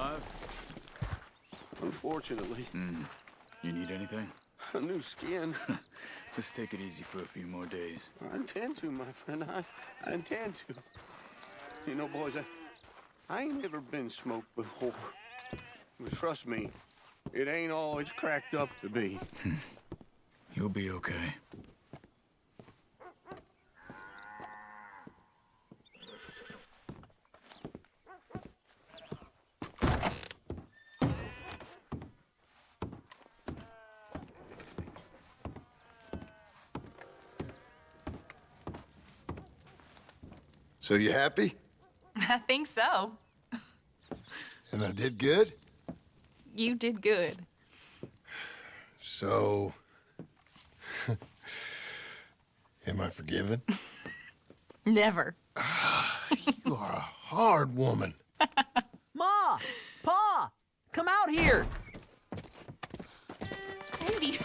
Alive? Unfortunately. Mm. You need anything? A new skin. Just take it easy for a few more days. I intend to, my friend. I, I intend to. You know, boys, I, I ain't never been smoked before. But trust me, it ain't all it's cracked up to be. You'll be okay. So you happy? I think so. And I did good? You did good. So... Am I forgiven? Never. you are a hard woman. Ma! Pa! Come out here! Sadie,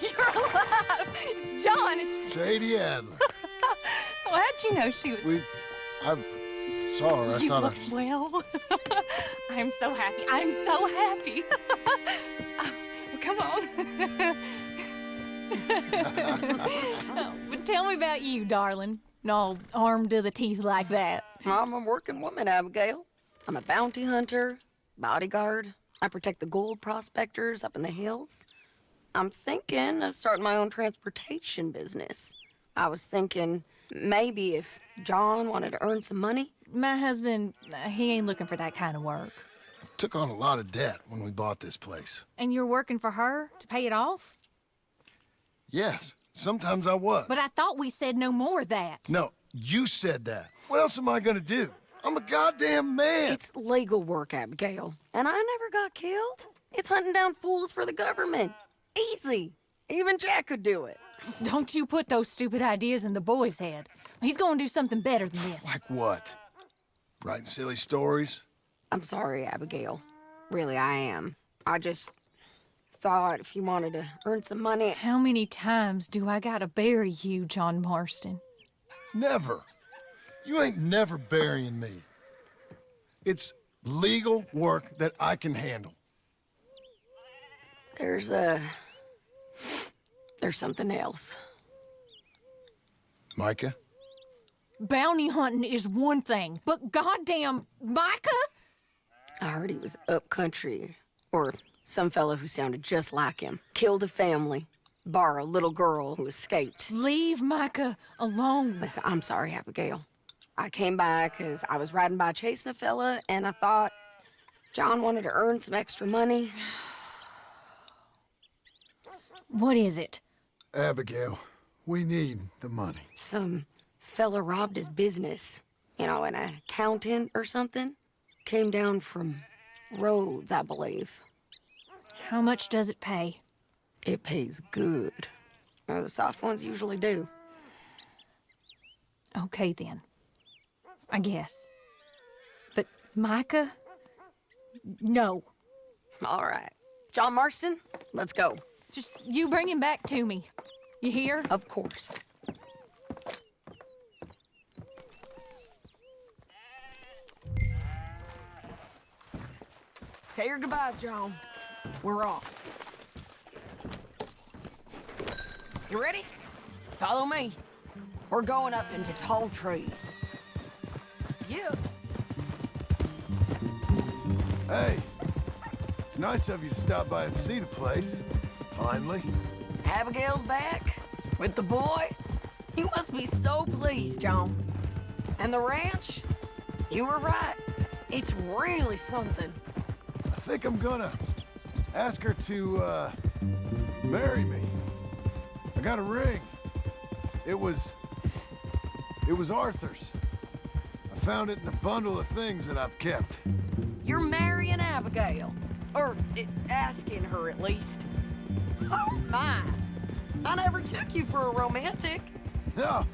you're alive! John, it's... Sadie Adler. well, how'd you know she was... We... I saw her. I you thought look I... well. I'm so happy. I'm so happy. well, come on. oh, but tell me about you, darling. All armed to the teeth like that. I'm a working woman, Abigail. I'm a bounty hunter, bodyguard. I protect the gold prospectors up in the hills. I'm thinking of starting my own transportation business. I was thinking maybe if John wanted to earn some money. My husband, uh, he ain't looking for that kind of work. Took on a lot of debt when we bought this place. And you're working for her to pay it off? Yes, sometimes I was. But I thought we said no more of that. No, you said that. What else am I gonna do? I'm a goddamn man. It's legal work, Abigail. And I never got killed. It's hunting down fools for the government. Easy. Even Jack could do it. Don't you put those stupid ideas in the boy's head. He's gonna do something better than this. Like what? Writing silly stories? I'm sorry, Abigail. Really, I am. I just thought if you wanted to earn some money... How many times do I gotta bury you, John Marston? Never. You ain't never burying me. It's legal work that I can handle. There's, uh... There's something else. Micah? Bounty hunting is one thing, but goddamn, Micah? I heard he was up country, or some fellow who sounded just like him. Killed a family, bar a little girl who escaped. Leave Micah alone. Listen, I'm sorry, Abigail. I came by because I was riding by chasing a fella, and I thought John wanted to earn some extra money. What is it? Abigail, we need the money. Some fella robbed his business. You know, an accountant or something. Came down from Rhodes, I believe. How much does it pay? It pays good. Well, the soft ones usually do. Okay, then. I guess. But Micah? No. All right. John Marston, let's go. Just you bring him back to me. You hear? Of course. Say your goodbyes, John. We're off. You ready? Follow me. We're going up into tall trees. Yeah. Hey, it's nice of you to stop by and see the place. Finally. Abigail's back? With the boy? You must be so pleased, John. And the ranch? You were right. It's really something. I think I'm gonna ask her to, uh, marry me. I got a ring. It was... It was Arthur's. I found it in a bundle of things that I've kept. You're marrying Abigail. Or eh, asking her, at least. Oh, my. I never took you for a romantic. No,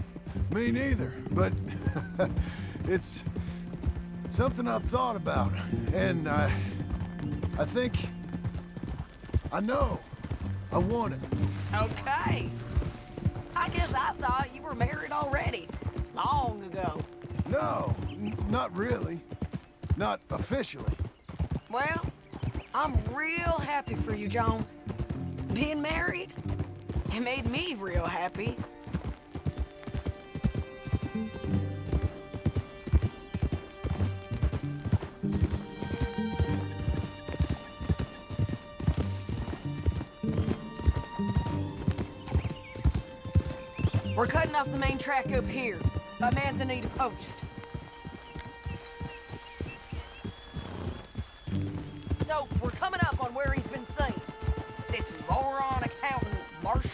me neither. But it's something I've thought about. And I... I think... I know. I want it. Okay. I guess I thought you were married already. Long ago. No, not really. Not officially. Well, I'm real happy for you, John. Being married, it made me real happy. We're cutting off the main track up here, by Manzanita Post.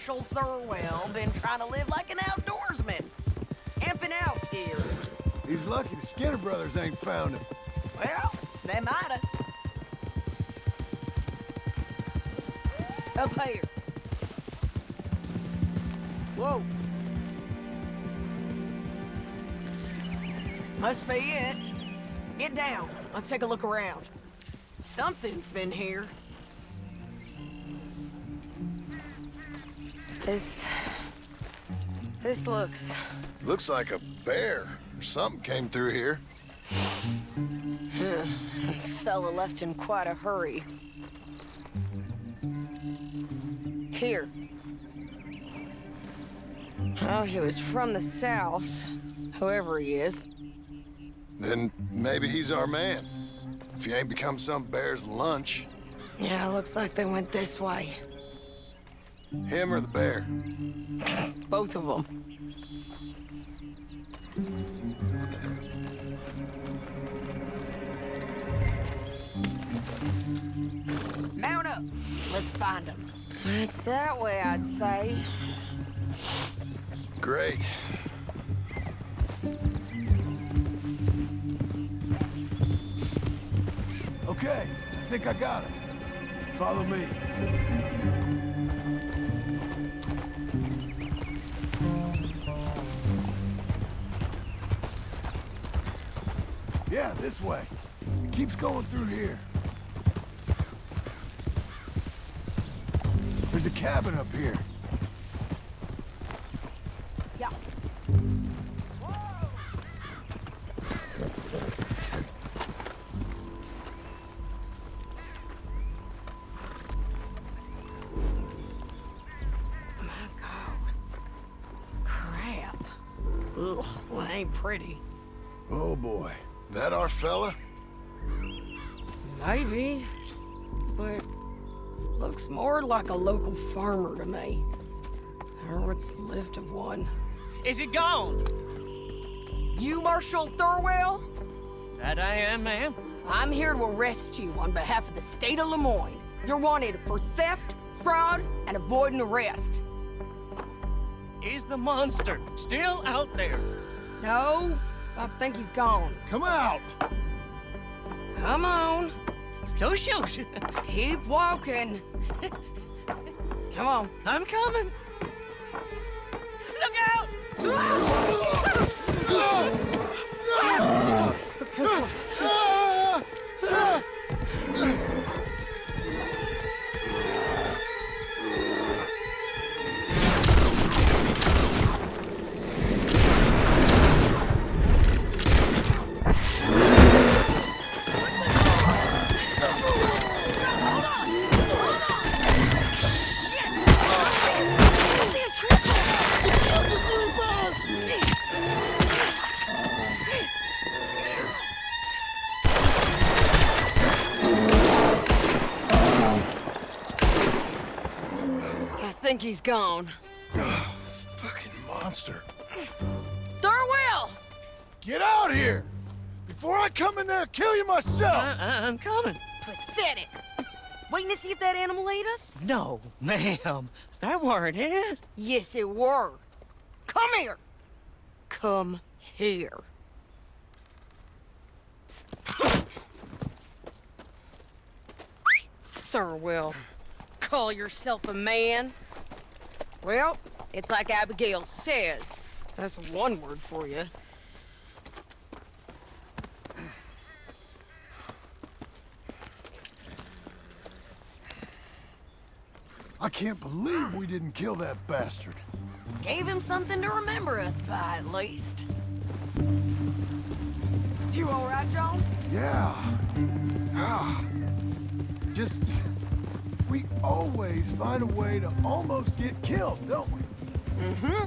Marshal Thurwell, been trying to live like an outdoorsman. Camping out here. He's lucky the Skinner brothers ain't found him. Well, they mighta. Up here. Whoa. Must be it. Get down. Let's take a look around. Something's been here. This looks... Looks like a bear or something came through here. Fella left in quite a hurry. Here. Oh, he was from the south, whoever he is. Then maybe he's our man. If he ain't become some bear's lunch. Yeah, looks like they went this way. Him or the bear? Both of them. Mount up. Let's find them. It's that way, I'd say. Great. Okay, I think I got it. Follow me. Yeah, this way. It keeps going through here. There's a cabin up here. Yeah. My God. Crap. Ugh, well, ain't pretty. Like a local farmer to me. Or what's left of one. Is it gone? You, Marshal Thurwell? That I am, ma'am. I'm here to arrest you on behalf of the state of Lemoyne. You're wanted for theft, fraud, and avoiding arrest. Is the monster still out there? No, I think he's gone. Come out! Come on, No shoes. keep walking. Come on. I'm coming. Look out! he's gone. Oh, Fucking monster. Thurwell! Get out here! Before I come in there and kill you myself! I- I'm coming. Pathetic. Waiting to see if that animal ate us? No, ma'am. That weren't it. Yes, it were. Come here. Come here. Thurwell, call yourself a man? Well, it's like Abigail says. That's one word for you. I can't believe we didn't kill that bastard. Gave him something to remember us by, at least. You all right, John? Yeah. Ah. Just. We always find a way to almost get killed, don't we? Mm-hmm.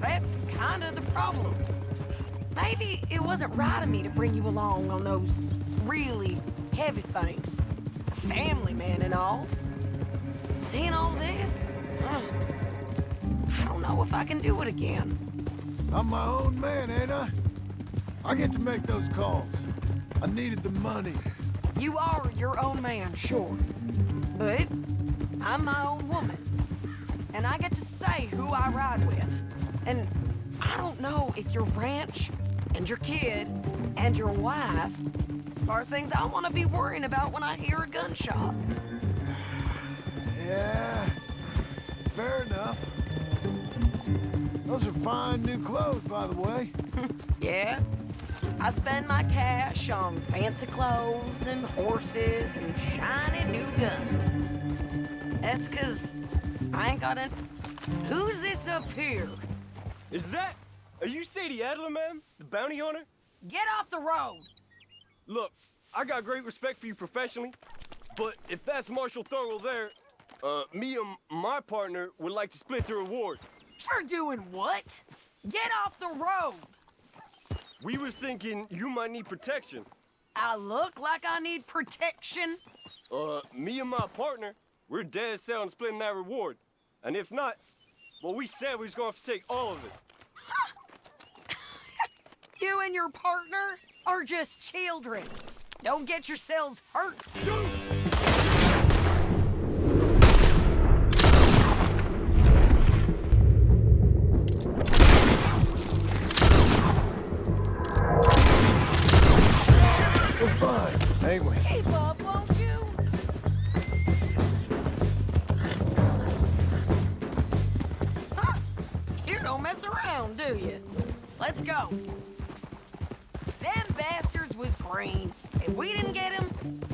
That's kind of the problem. Maybe it wasn't right of me to bring you along on those really heavy things. A family man and all. Seeing all this, uh, I don't know if I can do it again. I'm my own man, ain't I? I get to make those calls. I needed the money. You are your own man, sure. But I'm my own woman. And I get to say who I ride with. And I don't know if your ranch and your kid and your wife are things I want to be worrying about when I hear a gunshot. Yeah, fair enough. Those are fine new clothes, by the way. Yeah? I spend my cash on fancy clothes and horses and shiny new guns. That's 'cause I ain't got any... Who's this up here? Is that... Are you Sadie Adler, man? The bounty hunter? Get off the road! Look, I got great respect for you professionally, but if that's Marshal Thurl there, uh, me and my partner would like to split the reward. For doing what? Get off the road! We was thinking you might need protection. I look like I need protection? Uh, me and my partner, we're dead set on splitting that reward. And if not, well, we said we was gonna have to take all of it. You and your partner are just children. Don't get yourselves hurt. We're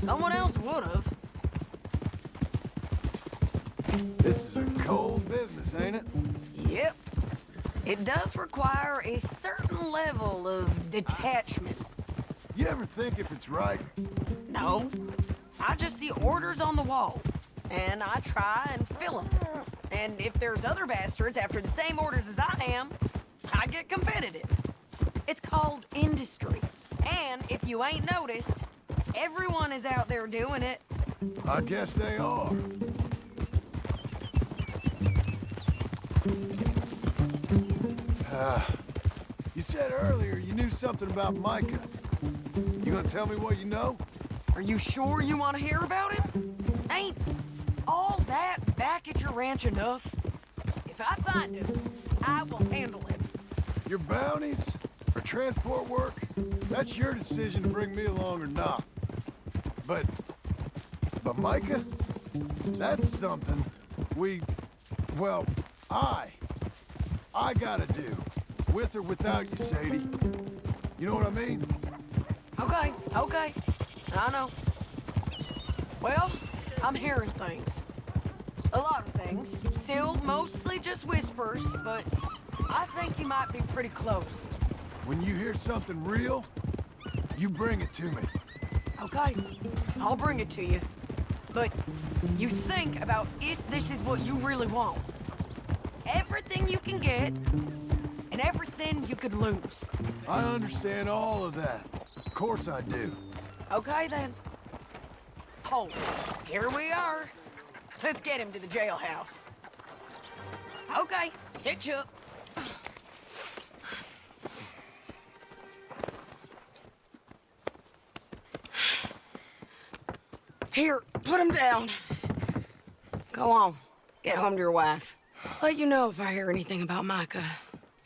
someone else would've. This is a cold business, ain't it? Yep. It does require a certain level of detachment. You ever think if it's right? No. I just see orders on the wall, and I try and fill them. And if there's other bastards after the same orders as I am, I get competitive. It's called industry. And if you ain't noticed, everyone is out there doing it. I guess they are. Ah, you said earlier you knew something about Micah. You gonna tell me what you know? Are you sure you want to hear about him? Ain't all that back at your ranch enough? If I find him, I will handle it. Your bounties or transport work? That's your decision to bring me along or not. But, but Micah, that's something we, well, I, I gotta do, with or without you, Sadie. You know what I mean? Okay, okay. I know. Well, I'm hearing things. A lot of things. Still mostly just whispers, but I think you might be pretty close. When you hear something real, you bring it to me. Okay, I'll bring it to you. But you think about if this is what you really want. Everything you can get, and everything you could lose. I understand all of that. Of course I do. Okay, then. Hold. Here we are. Let's get him to the jailhouse. Okay, hitch up. Here, put him down. Go on. Get home to your wife. I'll Let you know if I hear anything about Micah.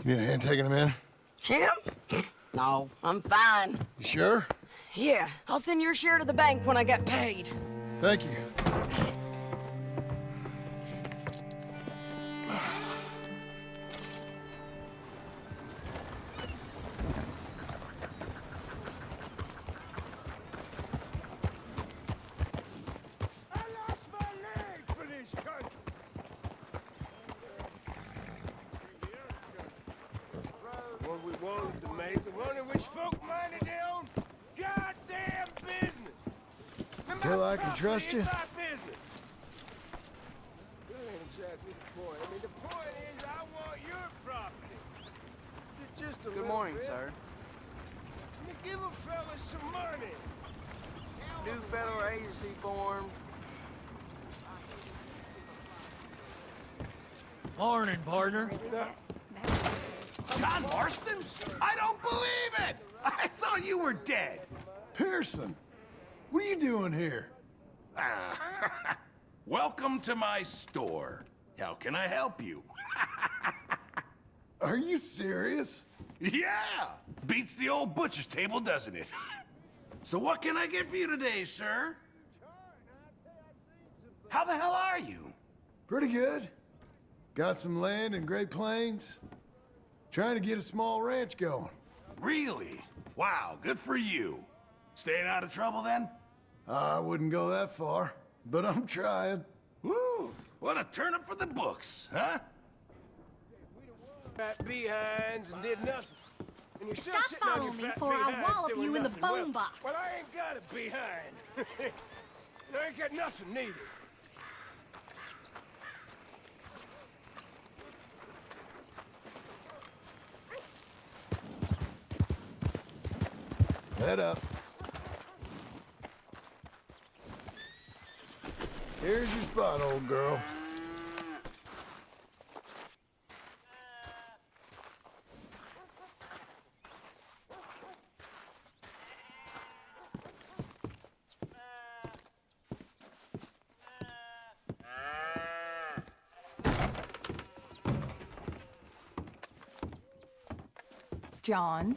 You need a hand taking him in? Him? No, I'm fine. You sure? Yeah, I'll send your share to the bank when I get paid. Thank you. I can trust you? That ain't exactly the point. I mean, the point is, I want your property. Just a Good little morning, bit. sir. I mean, give a fella some money. New federal agency formed. Morning, partner. John Marston? I don't believe it! I thought you were dead. Pearson, what are you doing here? Welcome to my store. How can I help you? Are you serious? yeah! Beats the old butcher's table, doesn't it? so what can I get for you today, sir? How the hell are you? Pretty good. Got some land in Great Plains. Trying to get a small ranch going. Really? Wow, good for you. Staying out of trouble then? I wouldn't go that far, but I'm trying. Woo! What a turnip for the books, huh? Got behinds and did nothing. And you're Stop sitting following me fat before I behinds wallop you in the nothing. Well- bone box. Well, I ain't got a behind. I ain't got nothing neither. Head up. Here's your spot, old girl. John.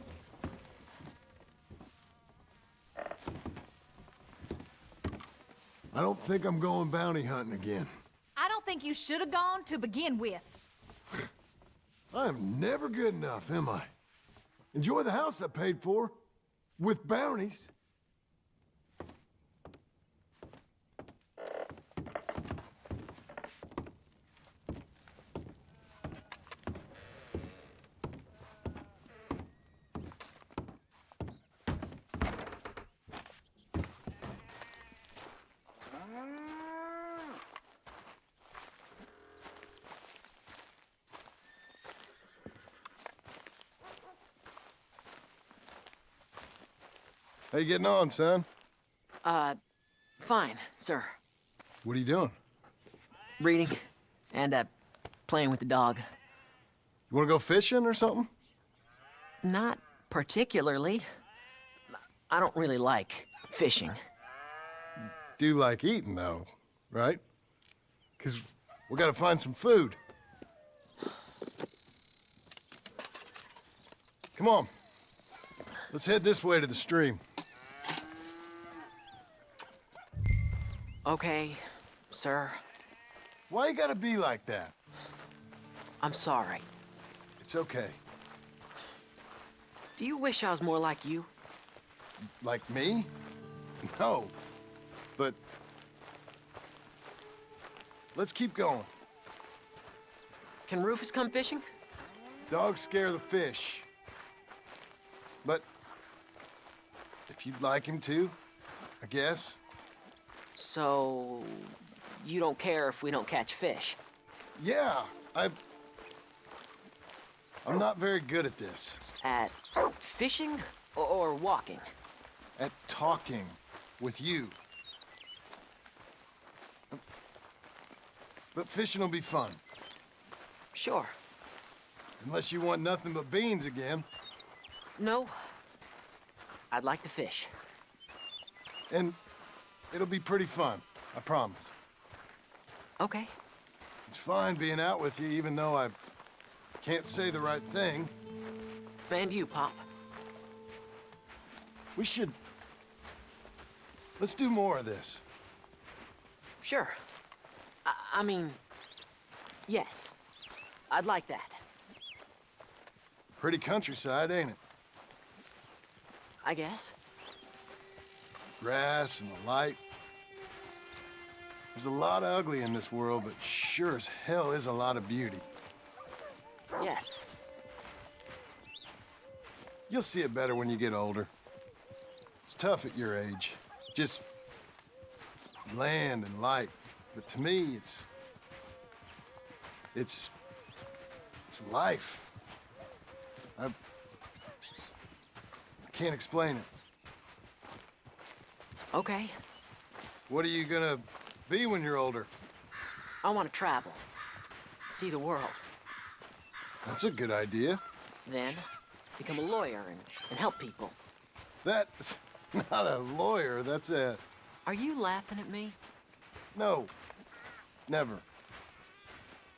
I don't think I'm going bounty hunting again. I don't think you should have gone to begin with. I am never good enough, am I? Enjoy the house I paid for. With bounties. How you getting on, son? Uh, fine, sir. What are you doing? Reading and, uh, playing with the dog. You wanna go fishing or something? Not particularly. I don't really like fishing. Do like eating, though, right? Because we gotta find some food. Come on. Let's head this way to the stream. Okay, sir. Why you gotta be like that? I'm sorry. It's okay. Do you wish I was more like you? Like me? No. But... Let's keep going. Can Rufus come fishing? Dogs scare the fish. But... If you'd like him to, I guess. So, you don't care if we don't catch fish? Yeah, I... I'm not very good at this. At fishing or, or walking? At talking with you. But fishing will be fun. Sure. Unless you want nothing but beans again. No. I'd like to fish. And it'll be pretty fun, I promise. Okay. It's fine being out with you, even though I can't say the right thing. And you, Pop. We should... Let's do more of this. Sure. I, I mean, yes. I'd like that. Pretty countryside, ain't it? I guess. Grass and the light. There's a lot of ugly in this world, but sure as hell is a lot of beauty. Yes. You'll see it better when you get older. It's tough at your age. Just land and light. But to me, it's... It's... It's life. I... I can't explain it. Okay, What are you gonna be when you're older? I want to travel. See the world. That's a good idea. Then, become a lawyer and, and help people. That's not a lawyer, that's a... Are you laughing at me? No. Never.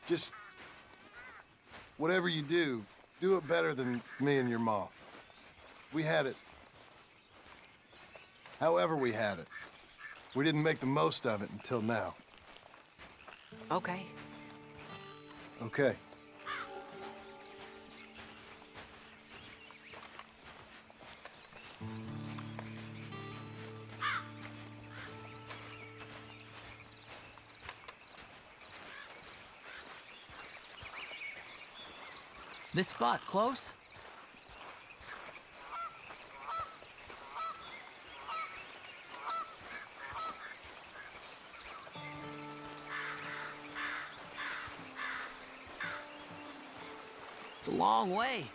Just... Whatever you do, do it better than me and your mom. We had it. However we had it. We didn't make the most of it until now. Okay. Okay. This spot close? A long way.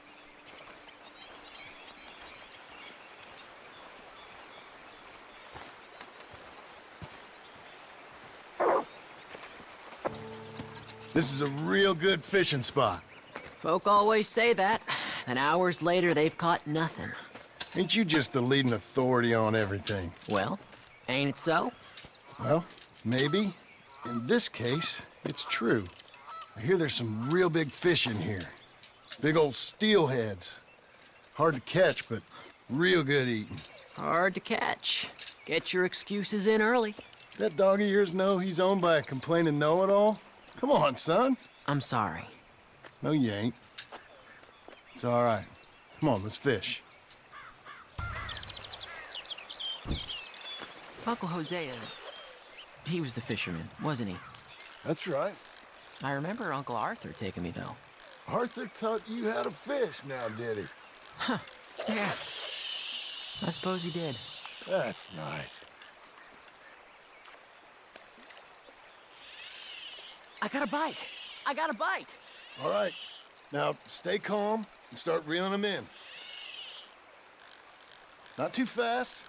This is a real good fishing spot. Folk always say that. and hours later, they've caught nothing. Ain't you just the leading authority on everything? Well, ain't it so? Well, maybe. In this case, it's true. I hear there's some real big fish in here. Big old steelheads. Hard to catch, but real good eating. Hard to catch. Get your excuses in early. That dog of yours know he's owned by a complaining know-it-all? Come on, son. I'm sorry. No, you ain't. It's all right. Come on, let's fish. Uncle Hosea, uh, he was the fisherman, wasn't he? That's right. I remember Uncle Arthur taking me, though. Arthur taught you how to fish now, did he? Huh. Yeah. I suppose he did. That's nice. I got a bite. I got a bite. All right. Now, stay calm and start reeling them in. Not too fast.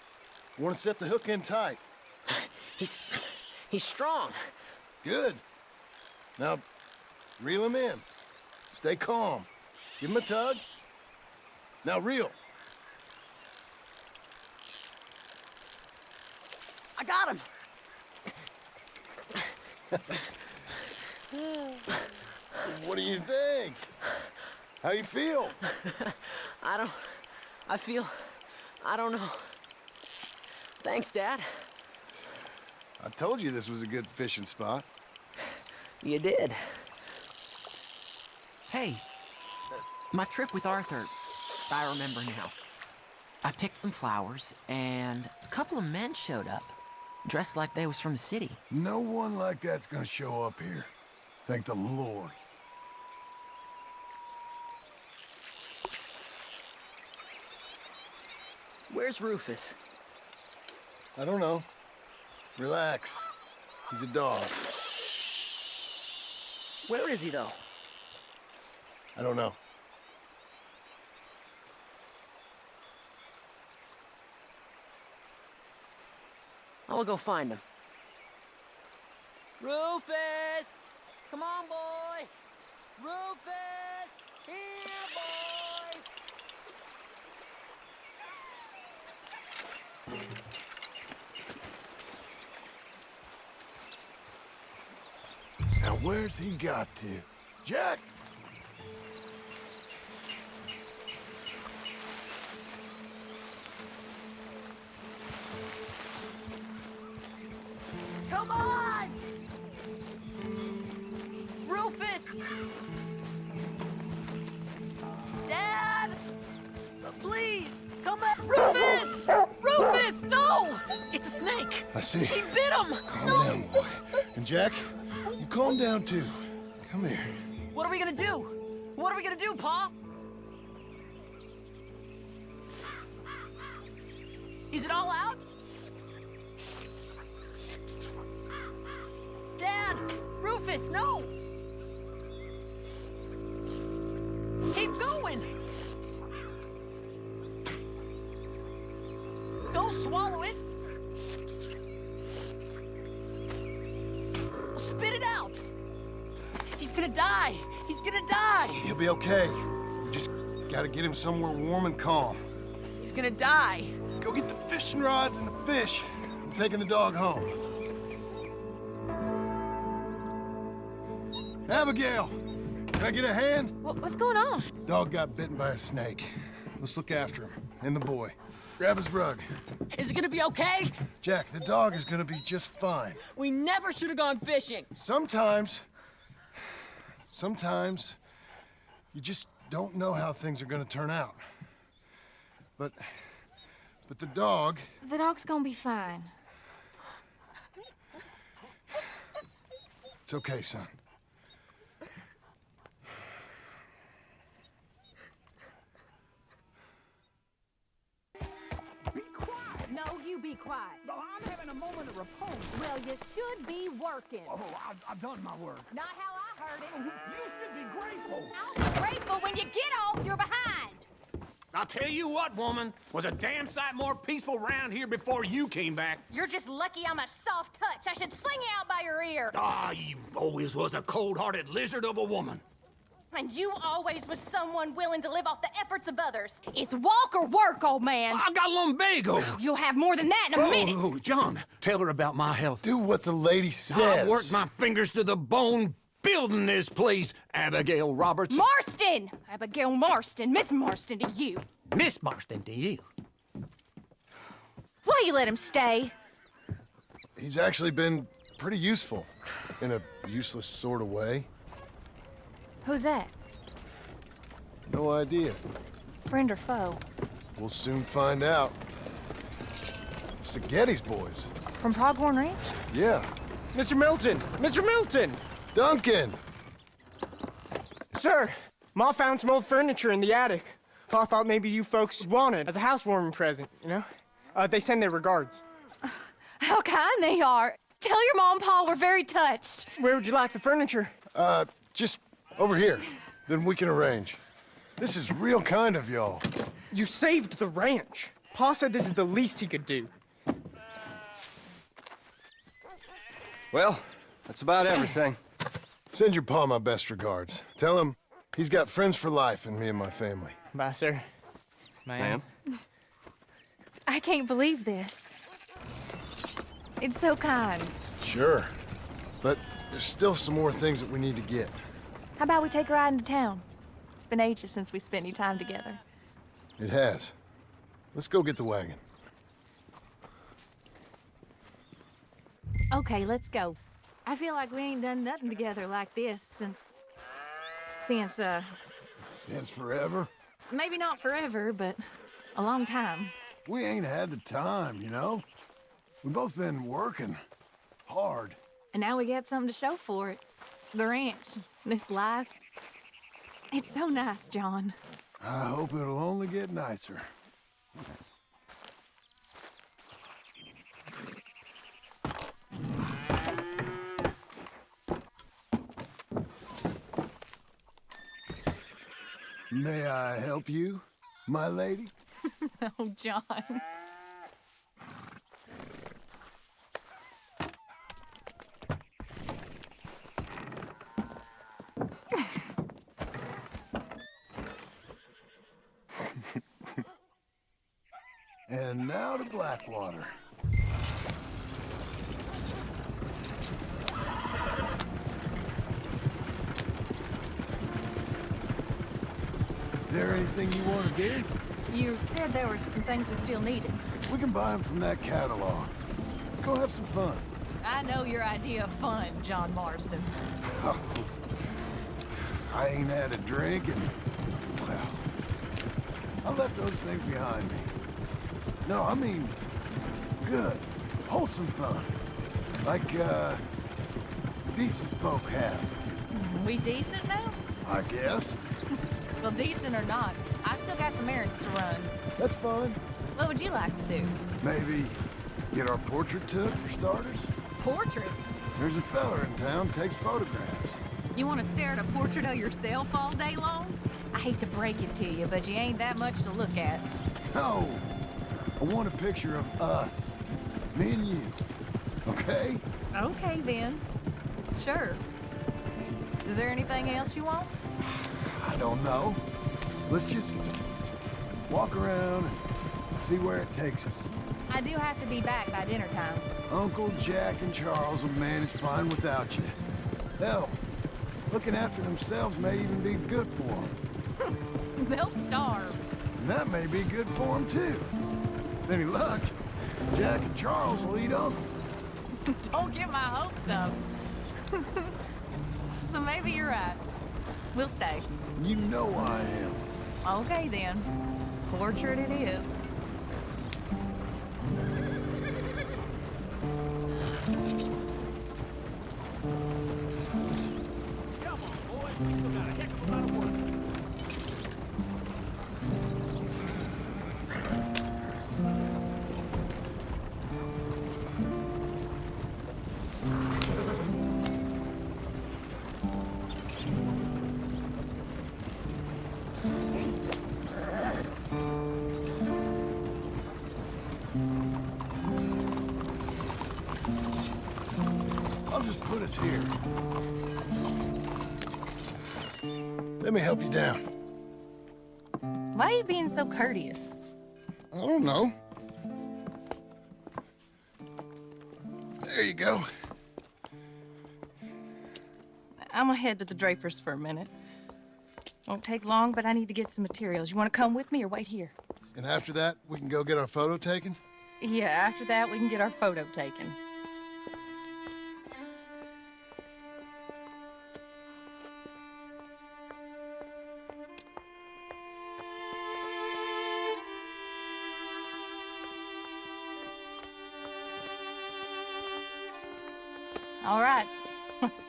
You want to set the hook in tight. He's he's strong. Good. Now, reel him in. Stay calm. Give him a tug. Now reel. I got him. What do you think? How you feel? I don't I feel I don't know. Thanks, Dad. I told you this was a good fishing spot. You did. Hey, my trip with Arthur, I remember now. I picked some flowers, and a couple of men showed up, dressed like they was from the city. No one like that's gonna show up here. Thank the Lord. Where's Rufus? I don't know. Relax. He's a dog. Where is he, though? I don't know. I'll go find him. Rufus! Come on, boy! Rufus! Here, boy! Now where's he got to? Jack! Come on! Rufus! Dad! Please, come back! Rufus! Rufus, no! It's a snake. I see. He bit him. Calm no. down, boy. And Jack, you calm down too. Come here. What are we gonna do? What are we gonna do, Pa? Is it all out? Get him somewhere warm and calm. He's gonna die! Go get the fishing rods and the fish. I'm taking the dog home. Abigail, can I get a hand? What, what's going on? Dog got bitten by a snake. Let's look after him. And the boy. Grab his rug. Is it gonna be okay? Jack, the dog is gonna be just fine. We never should have gone fishing! Sometimes, sometimes, you just don't know how things are gonna turn out. But, but the dog, The dog's gonna be fine. it's okay, son. No, you be quiet. I'm having a moment of repose. Well, you should be working. Oh, I've, I've done my work. Not how I heard it. You should be grateful. I'll be grateful when you get off, you're behind. I'll tell you what, woman, was a damn sight more peaceful round here before you came back. You're just lucky I'm a soft touch. I should sling you out by your ear. Ah, you always was a cold-hearted lizard of a woman. And you always was someone willing to live off the efforts of others. It's walk or work, old man. I got lumbago. Oh, you'll have more than that in a Oh, minute. oh, John, tell her about my health. Do what the lady says. I've worked my fingers to the bone building this place, Abigail Roberts. Marston! Abigail Marston. Miss Marston to you. Miss Marston to you. Why you let him stay? He's actually been pretty useful, in a useless sort of way. Who's that? No idea. Friend or foe? We'll soon find out. It's the Geddes boys. From Pronghorn Ranch? Yeah. Mr. Milton! Mr. Milton! Duncan! Sir, Ma found some old furniture in the attic. I thought maybe you folks would want it as a housewarming present, you know? Uh, they send their regards. How kind they are. Tell your mom and pa we're very touched. Where would you like the furniture? Uh, just over here. Then we can arrange. This is real kind of y'all. You saved the ranch. Pa said this is the least he could do. Well, that's about everything. Send your pa my best regards. Tell him he's got friends for life in me and my family. Bye, sir. Ma'am? I can't believe this. It's so kind. Sure. But there's still some more things that we need to get. How about we take a ride into town? It's been ages since we spent any time together. It has. Let's go get the wagon. Okay, let's go. I feel like we ain't done nothing together like this since. since, uh. Since forever? Maybe not forever, but a long time. We ain't had the time, you know? We've both been working hard. And now we got something to show for it. The ranch, this life. It's so nice, John. I hope it'll only get nicer. May I help you, my lady? oh, John. And now to Blackwater. Is there anything you want to do? You said there were some things we still needed. We can buy them from that catalog. Let's go have some fun. I know your idea of fun, John Marston. I ain't had a drink and, well, I left those things behind me. No, I mean, good, wholesome fun. Like, uh, decent folk have, We decent now? I guess. Well, decent or not, I still got some errands to run. That's fine. What would you like to do? Maybe get our portrait took for starters? Portrait? There's a fella in town takes photographs. You want to stare at a portrait of yourself all day long? I hate to break it to you, but you ain't that much to look at. No. I want a picture of us. Me and you. Okay? Okay, then. Sure. Is there anything else you want? I don't know. Let's just walk around and see where it takes us. I do have to be back by dinner time. Uncle Jack and Charles will manage fine without you. Hell, looking after themselves may even be good for them. They'll starve. And that may be good for them, too. With any luck, Jack and Charles will eat Uncle. Don't get my hopes up. so maybe you're right. We'll stay. You know I am. Okay, then. Portrait it is. Help you down. Why are you being so courteous? I don't know. There you go. I'm gonna head to the Drapers for a minute. Won't take long, but I need to get some materials. You wanna come with me or wait here? And after that, we can go get our photo taken? Yeah, after that, we can get our photo taken.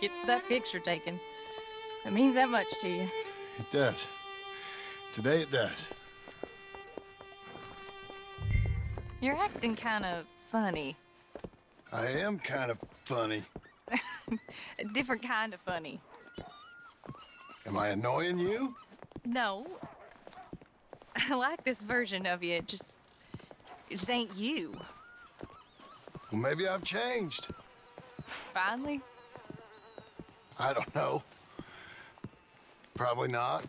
Get that picture taken. It means that much to you. It does. Today it does. You're acting kind of funny. I am kind of funny. A different kind of funny. Am I annoying you? No. I like this version of you. It just, it just ain't you. Well, maybe I've changed. Finally. I don't know. Probably not.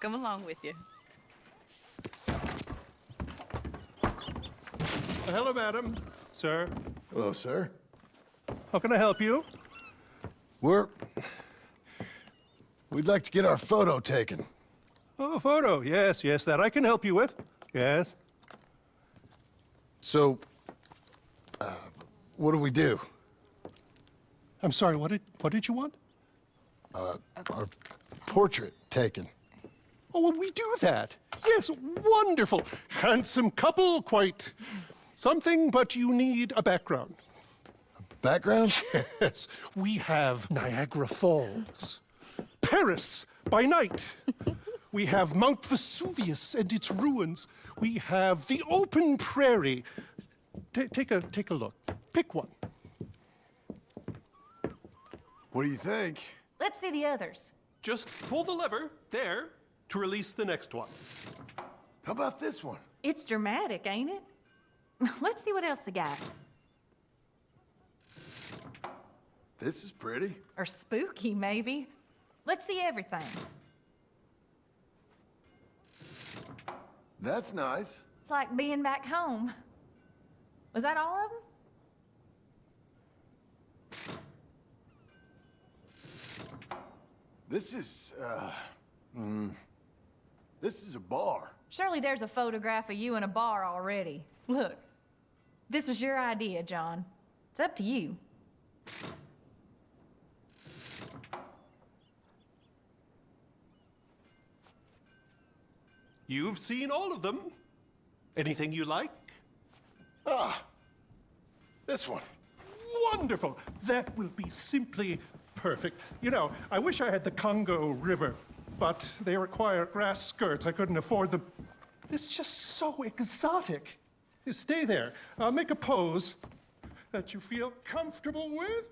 Come along with you. Hello, madam. Sir. Hello, sir. How can I help you? We're... We'd like to get our photo taken. Oh, photo. Yes, yes, that I can help you with. Yes. So, uh, what do we do? I'm sorry, what did, what did you want? Uh, our portrait taken. Oh, well, we do that. Yes, wonderful. Handsome couple, quite something, but you need a background. Background? Yes, we have Niagara Falls, Paris by night. we have Mount Vesuvius and its ruins. We have the open prairie. Ta take a take a look. Pick one. What do you think? Let's see the others. Just pull the lever there to release the next one. How about this one? It's dramatic, ain't it? Let's see what else they got. This is pretty. Or spooky, maybe. Let's see everything. That's nice. It's like being back home. Was that all of them? This is, uh, mm, this is a bar. Surely there's a photograph of you in a bar already. Look, this was your idea, John. It's up to you. You've seen all of them. Anything you like? Ah, this one. Wonderful. That will be simply perfect. You know, I wish I had the Congo River, but they require grass skirts. I couldn't afford them. It's just so exotic. You stay there. Uh, make a pose. that you feel comfortable with?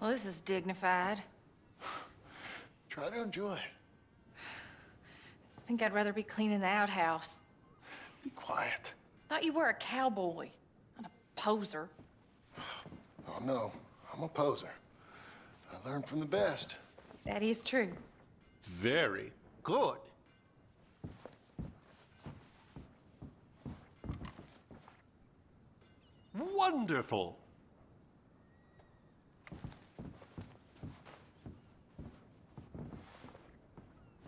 Well, this is dignified. Try to enjoy it. I think I'd rather be cleaning the outhouse. Be quiet. Thought you were a cowboy, not a poser. Oh, no. I'm a poser. I learned from the best. That is true. Very good. Wonderful.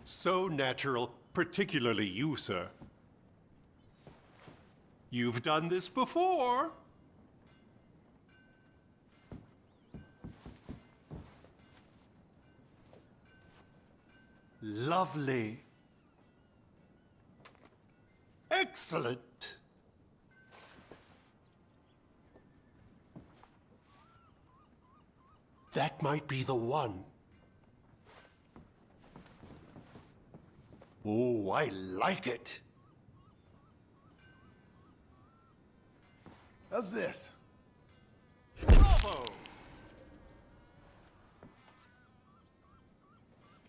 So natural, particularly you, sir. You've done this before. Lovely. Excellent. That might be the one. Oh, I like it. How's this? Bravo!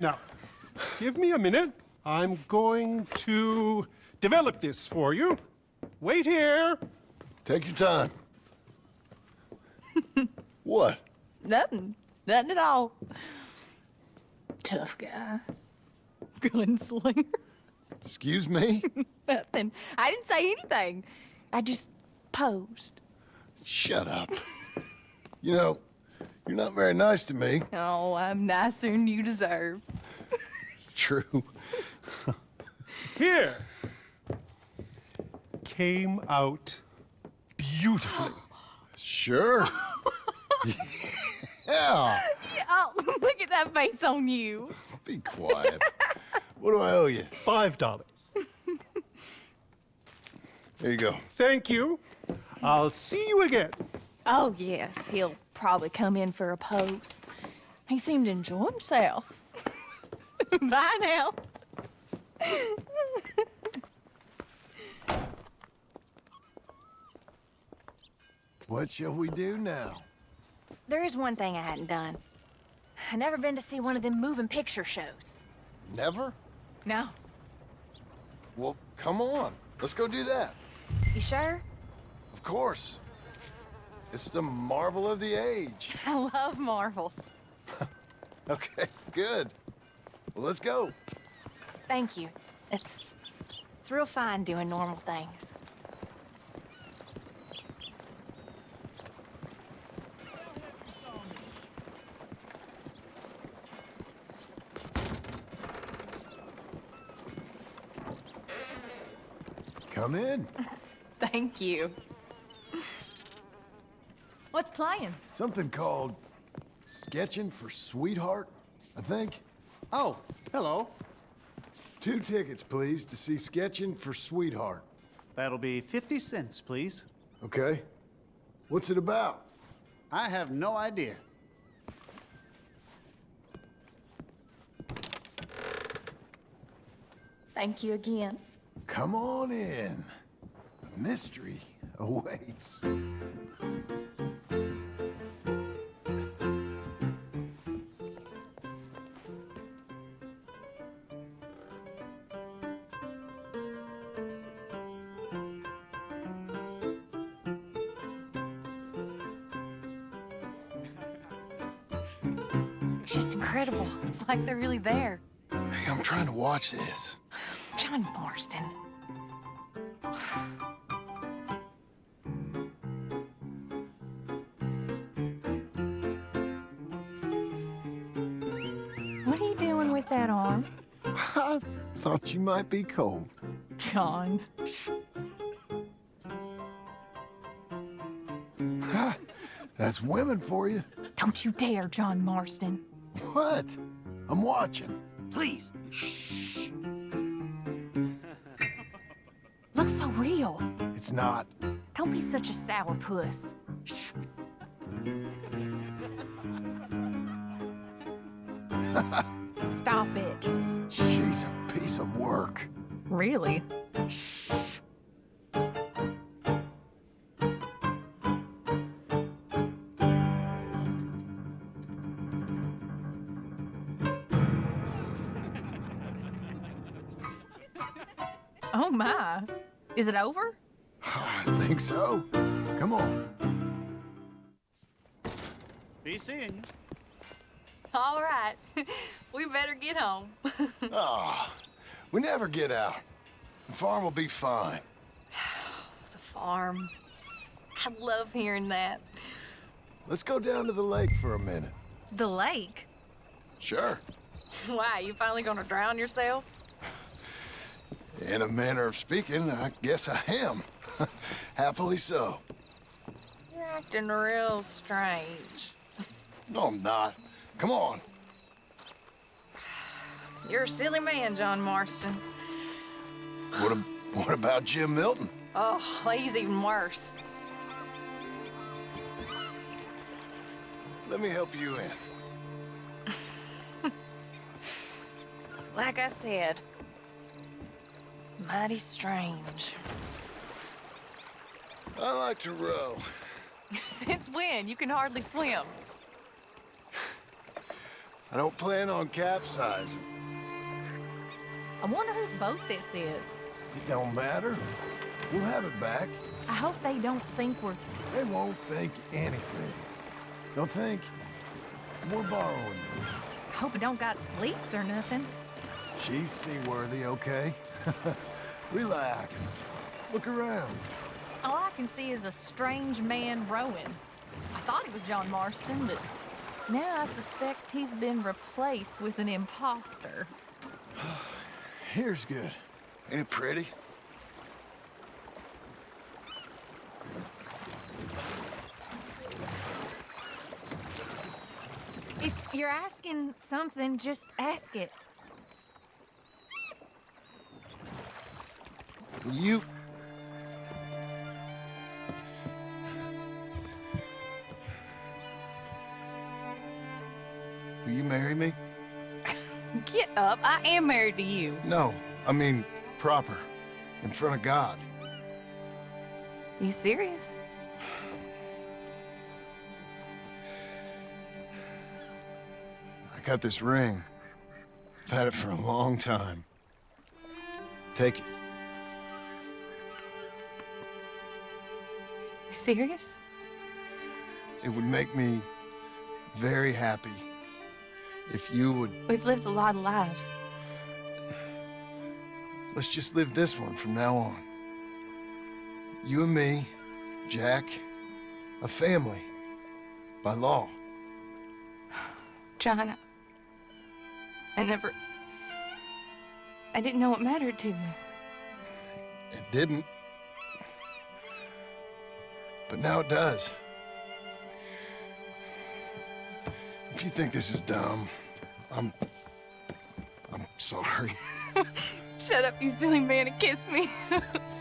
Now, give me a minute. I'm going to develop this for you. Wait here. Take your time. what? Nothing. Nothing at all. Tough guy. Gunslinger. Excuse me? Nothing. I didn't say anything. I just posed. Shut up. You know, you're not very nice to me. Oh, I'm nicer than you deserve. True. Here. Came out beautifully. Sure. yeah. Oh, look at that face on you. Be quiet. what do I owe you? Five dollars. There you go. Thank you. I'll see you again. Oh, yes. He'll probably come in for a pose. He seemed to enjoy himself. Bye now. What shall we do now? There is one thing I hadn't done. I've never been to see one of them moving picture shows. Never? No. Well, come on. Let's go do that. You sure? Of course. It's the marvel of the age. I love marvels. Okay, good. Well, let's go. Thank you. It's it's real fine doing normal things. Come in. Thank you. What's playing? Something called Sketching for Sweetheart, I think. Oh, hello. Two tickets, please, to see Sketching for Sweetheart. That'll be 50 cents, please. Okay. What's it about? I have no idea. Thank you again. Come on in. A mystery awaits. Like they're really there. Hey, I'm trying to watch this. John Marston. What are you doing with that arm? I thought you might be cold. John. That's women for you. Don't you dare, John Marston. What? I'm watching. Please. Shh. Looks so real. It's not. Don't be such a sourpuss. Shh. Get home. Ah, we never get out. The farm will be fine. the farm. I love hearing that. Let's go down to the lake for a minute. The lake? Sure. Why, you finally gonna drown yourself? In a manner of speaking, I guess I am. Happily so. You're acting real strange. No, I'm not. Come on. You're a silly man, John Marston. What, ab- what about Jim Milton? Oh, he's even worse. Let me help you in. Like I said, mighty strange. I like to row. Since when? You can hardly swim. I don't plan on capsizing. I wonder whose boat this is. It don't matter. We'll have it back. I hope they don't think we're... They won't think anything. They'll think we're borrowing. I hope it don't got leaks or nothing. She's seaworthy, okay? Relax. Look around. All I can see is a strange man rowing. I thought he was John Marston, but now I suspect he's been replaced with an imposter. Here's good. Ain't it pretty? If you're asking something, just ask it. You... Will you marry me? Get up. I am married to you. No, I mean proper. In front of God. You serious? I got this ring. I've had it for a long time. Take it. You serious? It would make me very happy if you would... We've lived a lot of lives. Let's just live this one from now on. You and me, Jack, a family. By law. John, I, I never... I didn't know it mattered to you. It didn't. But now it does. If you think this is dumb, I'm... I'm sorry. Shut up, you silly man, and kiss me.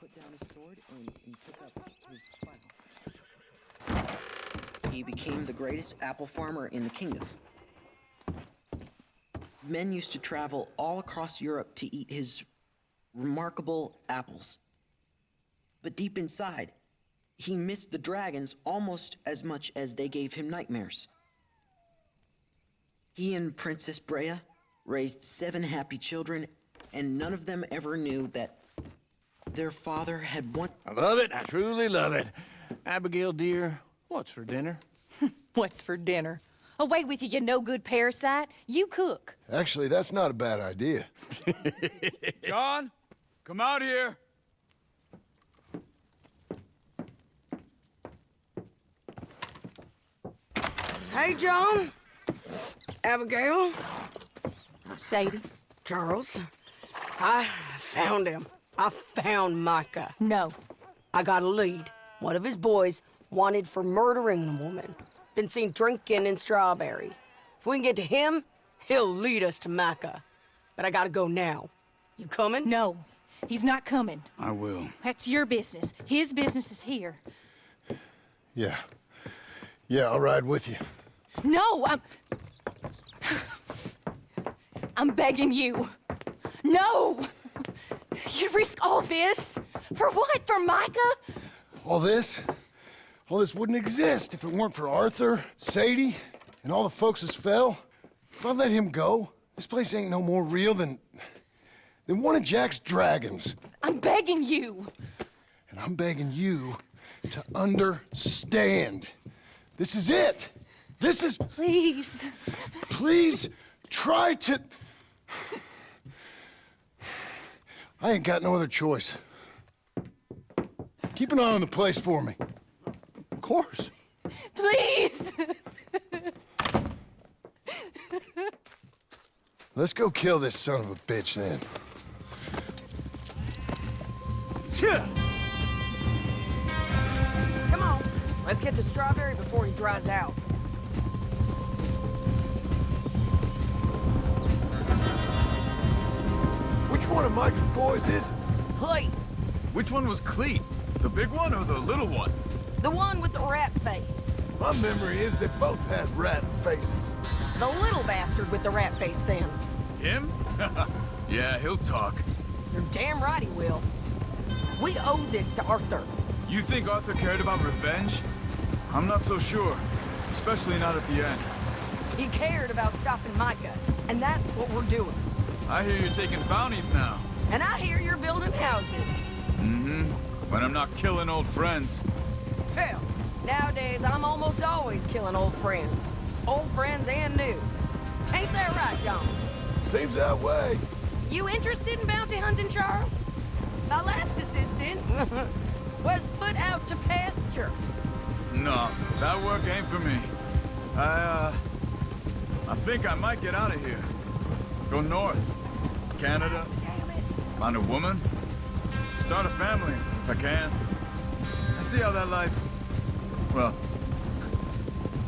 Put down his sword and, and took up his plow. He became the greatest apple farmer in the kingdom. Men used to travel all across Europe to eat his remarkable apples. But deep inside, he missed the dragons almost as much as they gave him nightmares. He and Princess Brea raised seven happy children, and none of them ever knew that their father had one. I love it. I truly love it. Abigail, dear, what's for dinner? What's for dinner? Away with you, you no good parasite. You cook. Actually, that's not a bad idea. John, come out here. Hey, John. Abigail. Sadie. Charles. I found him. I found Micah. No. I got a lead. One of his boys wanted for murdering a woman. Been seen drinking in Strawberry. If we can get to him, he'll lead us to Micah. But I gotta go now. You coming? No. He's not coming. I will. That's your business. His business is here. Yeah. Yeah, I'll ride with you. No, I'm... I'm begging you. No! You risk all this? For what? For Micah? All this? All this wouldn't exist if it weren't for Arthur, Sadie, and all the folks as fell. If I let him go, this place ain't no more real than... than one of Jack's dragons. I'm begging you. And I'm begging you to understand. This is it. This is... Please. Please try to... I ain't got no other choice. Keep an eye on the place for me. Of course. Please. Let's go kill this son of a bitch then. Come on. Let's get to Strawberry before he dries out. Which one of Micah's boys is it? Cleet, Which one was Cleet? The big one or the little one? the one with the rat face. My memory is they both had rat faces. The little bastard with the rat face then. Him? yeah, he'll talk. You're damn right he will. We owe this to Arthur. You think Arthur cared about revenge? I'm not so sure. Especially not at the end. He cared about stopping Micah, and that's what we're doing. I hear you're taking bounties now. And I hear you're building houses. Mm-hmm. When I'm not killing old friends. Hell, nowadays I'm almost always killing old friends. Old friends and new. Ain't that right, John? Seems that way. You interested in bounty hunting, Charles? My last assistant was put out to pasture. No, that work ain't for me. I, uh... I think I might get out of here. Go north. Canada. Find a woman. Start a family, if I can. I see how that life... Well...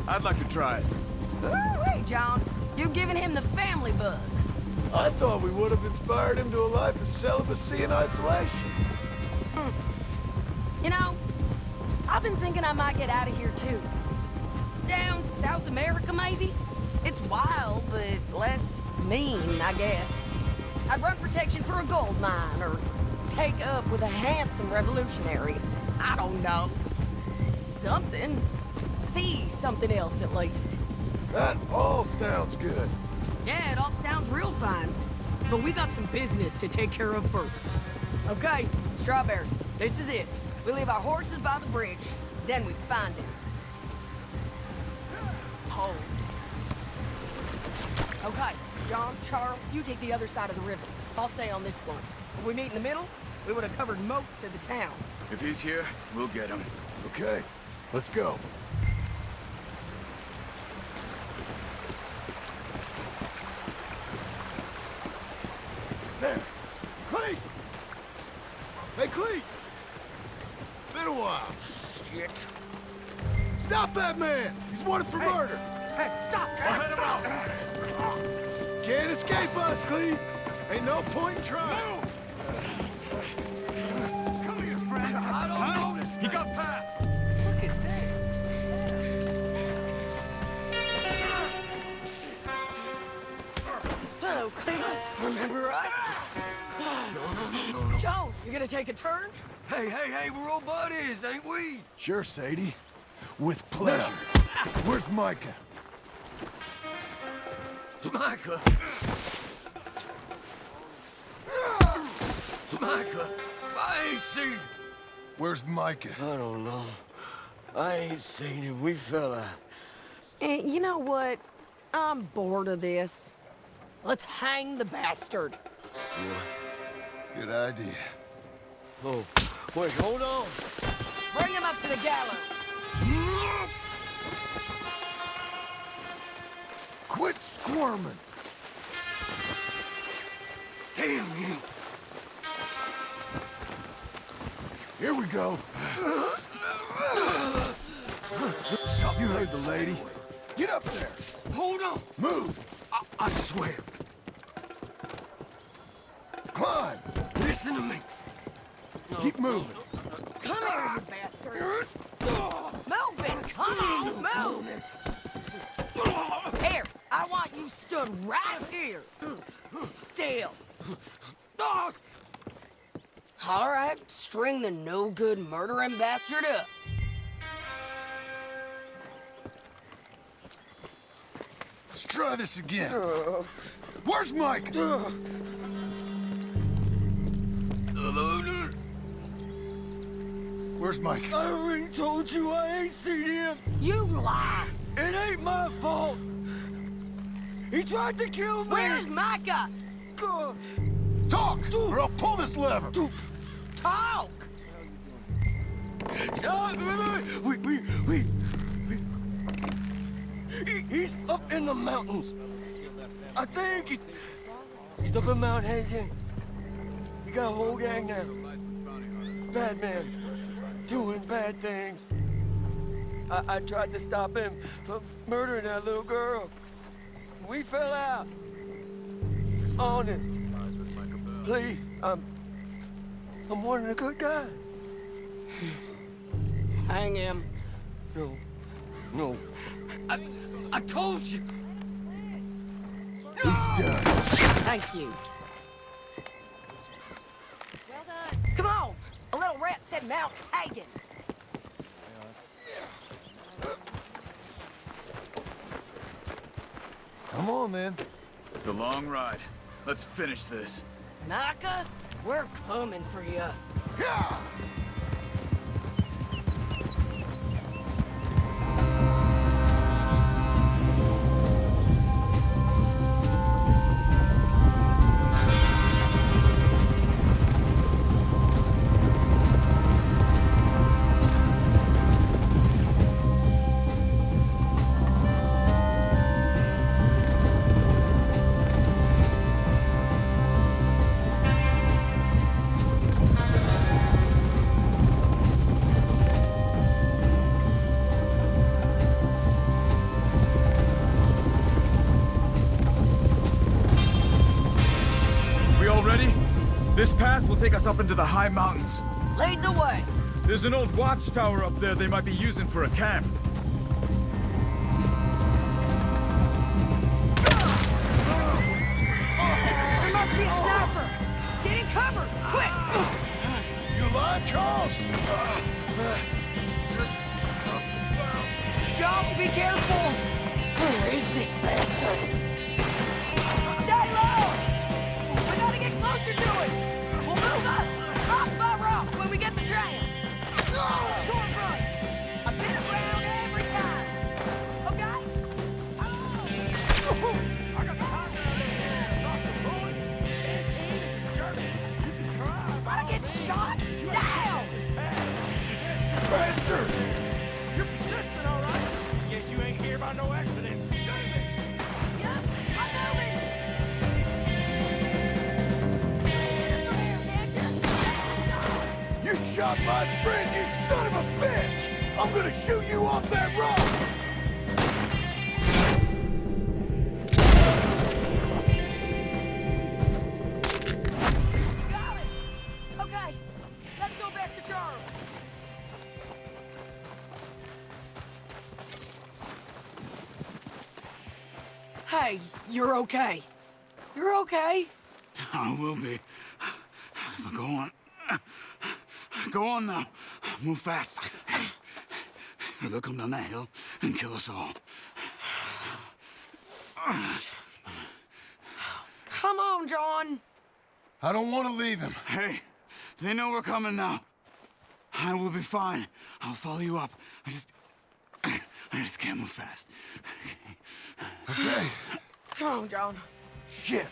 I'd like to try it. Wait, John. You've given him the family bug. I thought we would have inspired him to a life of celibacy and isolation. Hmm. You know, I've been thinking I might get out of here too. Down South America, maybe? It's wild, but less mean, I guess. I'd run protection for a gold mine, or take up with a handsome revolutionary. I don't know. Something. See something else, at least. That all sounds good. Yeah, it all sounds real fine. But we got some business to take care of first. Okay, Strawberry, this is it. We leave our horses by the bridge, then we find him. Charles, you take the other side of the river. I'll stay on this one. If we meet in the middle, we would have covered most of the town. If he's here, we'll get him. Okay, let's go. Escape us, Cleve. Ain't no point in trying. Come here, friend. I don't know this. He got past. Look at this. Hello, Cleveland. Remember us? Joe, you gonna take a turn? Hey, hey, hey, we're old buddies, ain't we? Sure, Sadie. With pleasure. Where's Micah? Micah. Micah, I ain't seen him. Where's Micah? I don't know. I ain't seen him. We fell out. Eh, you know what? I'm bored of this. Let's hang the bastard. Good idea. Oh, wait, hold on. Bring him up to the gallows. Quit squirming. Damn you. Here we go. You heard the lady. Get up there. Hold on. Move. I, I swear. Climb. Listen to me. Keep moving. Come here, you bastard. Move it. Come on, move. Here, I want you stood right here. Still. Ah! All right, string the no-good murdering bastard up. Let's try this again. Uh, Where's Mike? Uh. Where's Mike? I already told you I ain't seen him. You lie. It ain't my fault. He tried to kill me. Where's Micah? Talk, or I'll pull this lever. Talk. We, we, we, we. He, he's up in the mountains. I think he's, he's up in Mount Hagen. He got a whole gang now. Bad man, doing bad things. I, I tried to stop him from murdering that little girl. We fell out. Honest. Please, I'm, I'm one of the good guys. Hang him. No, no. I, I told you. He's done. Thank you. Well done. Come on. A little rat said Mount Hagen. Come on, then. It's a long ride. Let's finish this. Micah, we're coming for you. Yeah! Us up into the high mountains. Lead the way. There's an old watchtower up there they might be using for a camp. Okay. You're okay. I will be. But go on. Go on now. Move fast. They'll come down that hill and kill us all. Come on, John. I don't want to leave him. Hey, they know we're coming now. I will be fine. I'll follow you up. I just... I just can't move fast. Okay. Come on, John. Shit.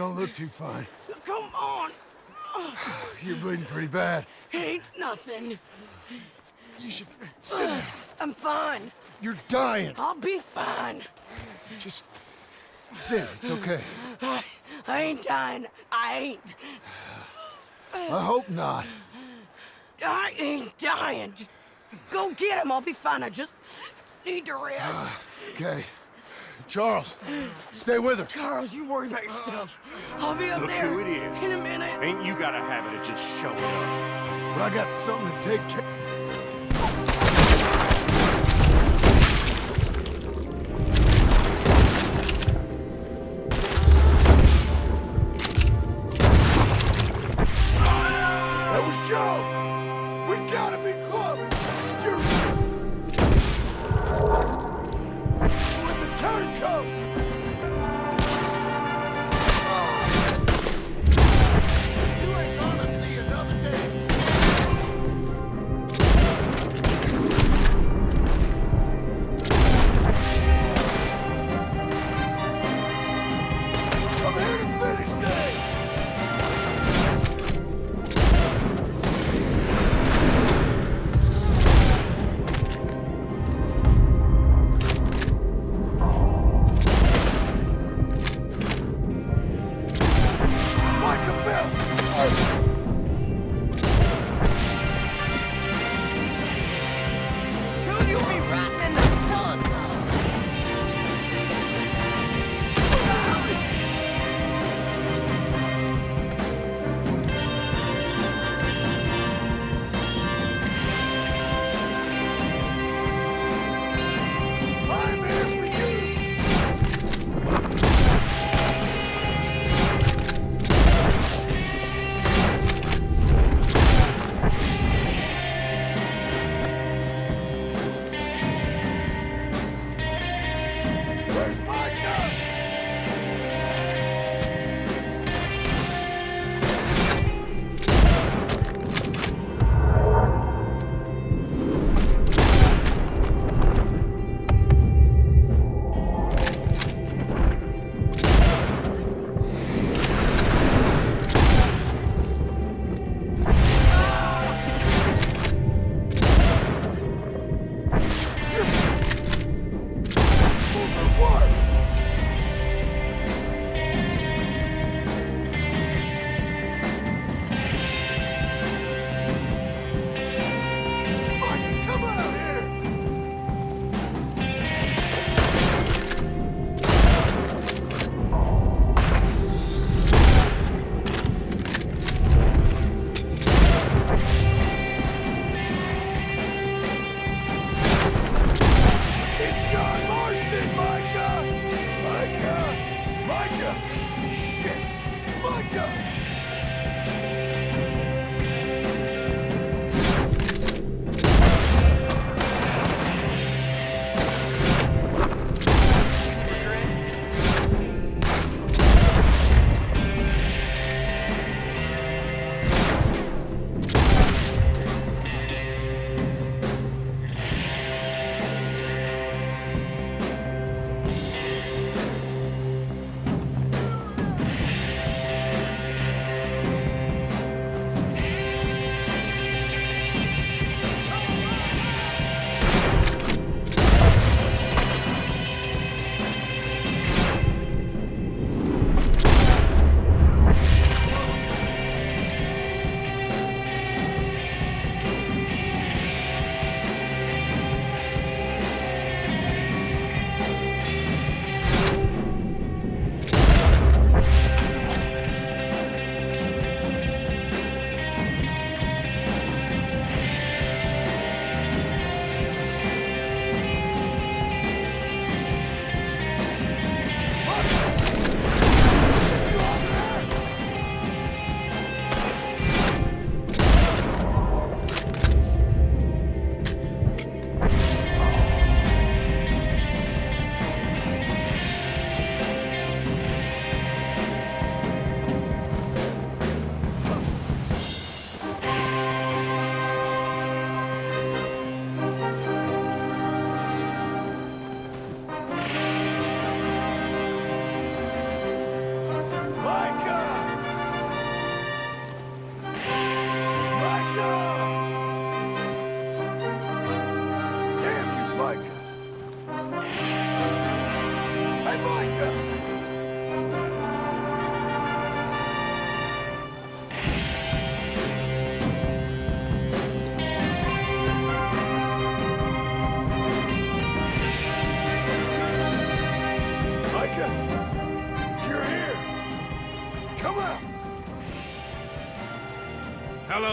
Don't look too fine. Come on. You're bleeding pretty bad. Ain't nothing. You should sit down. I'm fine. You're dying. I'll be fine. Just sit. It's okay. I, I ain't dying. I ain't. I hope not. I ain't dying. Just go get him. I'll be fine. I just need to rest. Okay. Charles, stay with her. Charles, you worry about yourself. I'll be up Look there who it is. in a minute. Ain't you got a habit of just showing up? But I got something to take care That was Joe! We gotta be close! With the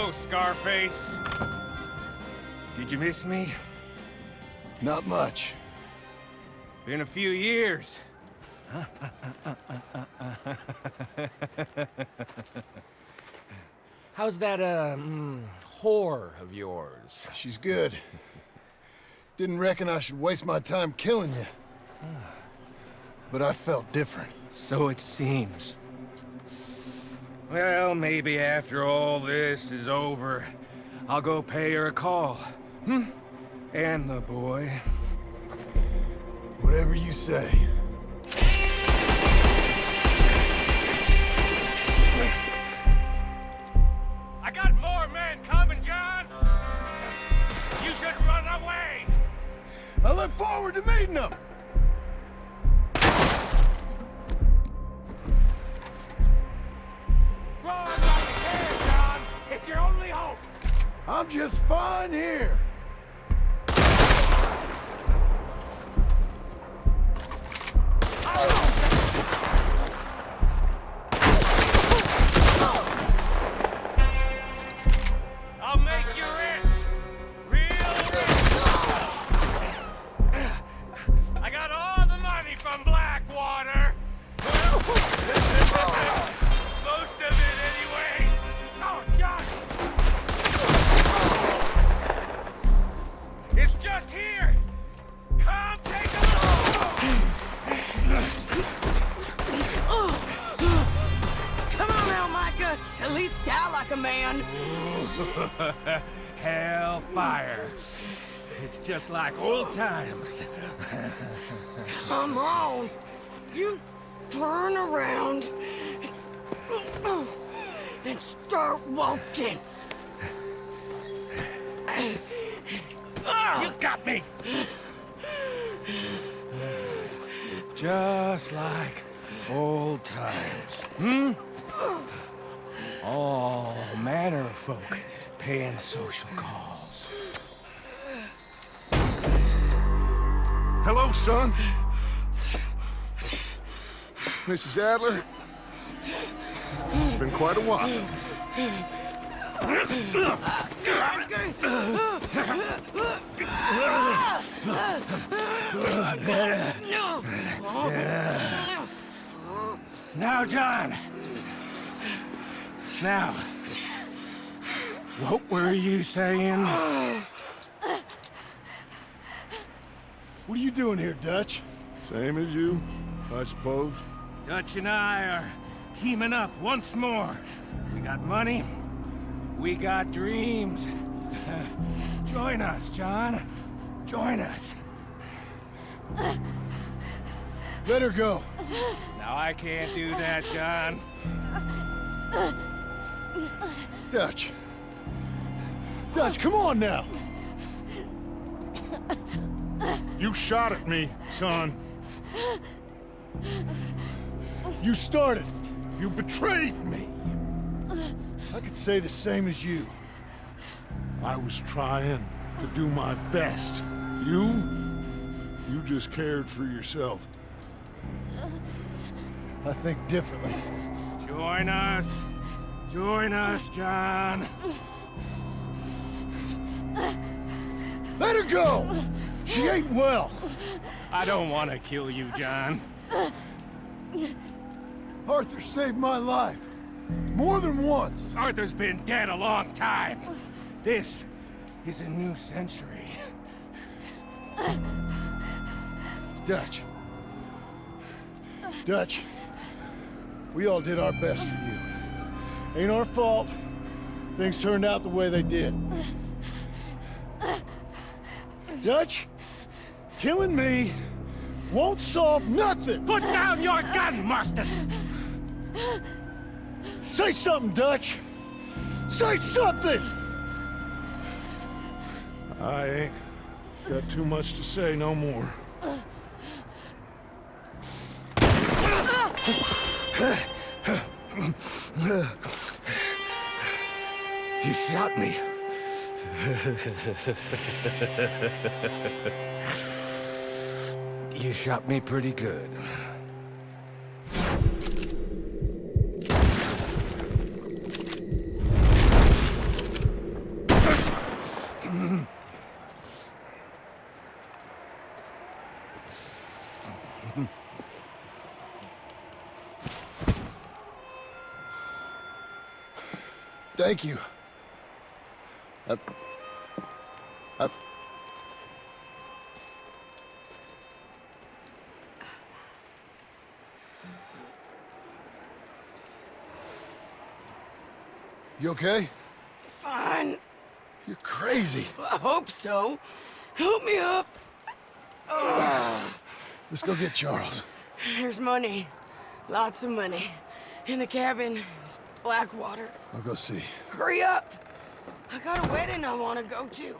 Hello, Scarface. Did you miss me? Not much. Been a few years. How's that, uh, mm, whore of yours? She's good. Didn't reckon I should waste my time killing you. But I felt different. So it seems. Well, maybe after all this is over, I'll go pay her a call. Hmm? And the boy. Whatever you say. I got more men coming, John! You should run away! I look forward to meeting them! Like you can, John! It's your only hope! I'm just fine here. Just like old times. Come on. You turn around and start walking. You got me! Just like old times. Hmm? All manner of folk paying social calls. Hello, son. Mrs. Adler. It's been quite a while. Now, John. Now, what were you saying? What are you doing here, Dutch? Same as you, I suppose. Dutch and I are teaming up once more. We got money. We got dreams. Join us, John. Join us. Let her go. Now, I can't do that, John. Dutch. Dutch, come on now. You shot at me, son. You started. You betrayed me. I could say the same as you. I was trying to do my best. You? You just cared for yourself. I think differently. Join us. Join us, John. Let her go! She ain't well. I don't want to kill you, John. Arthur saved my life. More than once. Arthur's been dead a long time. This is a new century. Dutch. Dutch. We all did our best for you. Ain't our fault. Things turned out the way they did. Dutch, killing me won't solve nothing. Put down your gun, Marston! Say something, Dutch. Say something! I ain't got too much to say no more. You shot me. you shot me pretty good. Thank you. I... You okay? Fine. You're crazy. I hope so. Help me up. Let's go get Charles. There's money. Lots of money. In the cabin. It's Blackwater. I'll go see. Hurry up! I got a wedding I want to go to.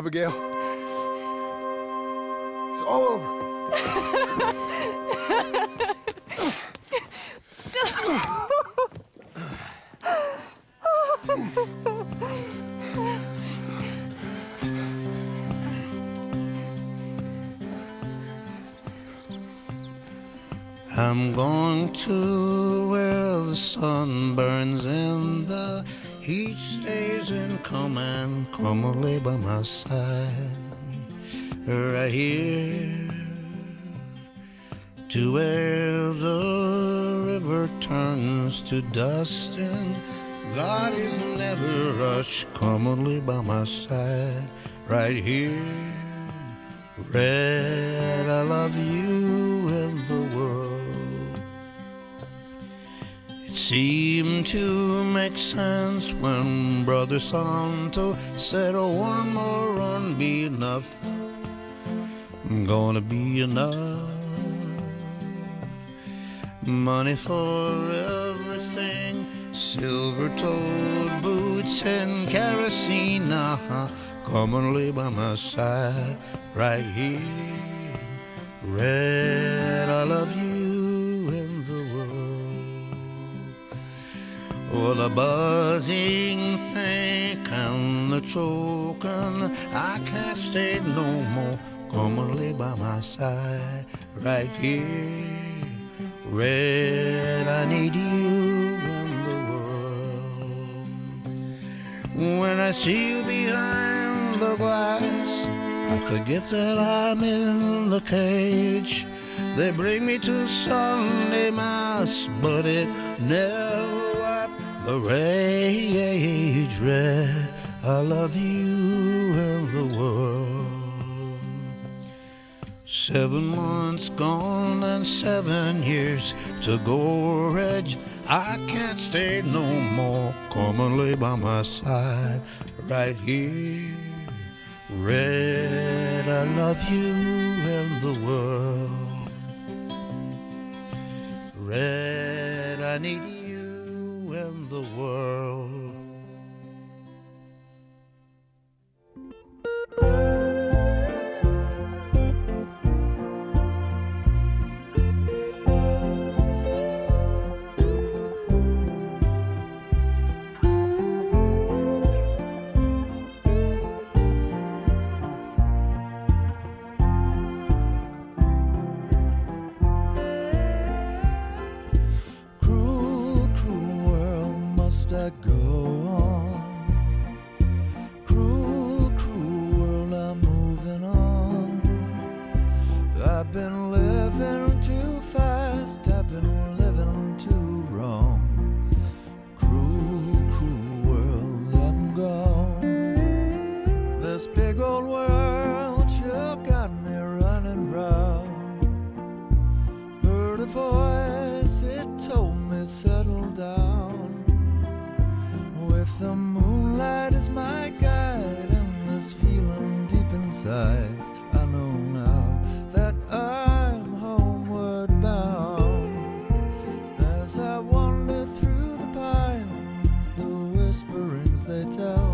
Abigail. Turns to dust and God is never rushed commonly by my side right here Red, I love you and the world. It seemed to make sense when Brother Santo said, oh, one more run be enough. I'm gonna be enough. Money for everything, silver toed boots and kerosene. Uh-huh. Lay by my side right here. Red, I love you and the world. Oh, the buzzing think and the choking, I can't stay no more. Come and lay by my side right here. Red, I need you and the world. When I see you behind the glass, I forget that I'm in the cage. They bring me to Sunday Mass, but it never wiped the rage red. I love you and the world. Seven months gone and seven years to go, Reg. I can't stay no more. Come and lay by my side right here. Red, I love you and the world. Red, I need you and the world. I know now that I'm homeward bound. As I wander through the pines, the whisperings they tell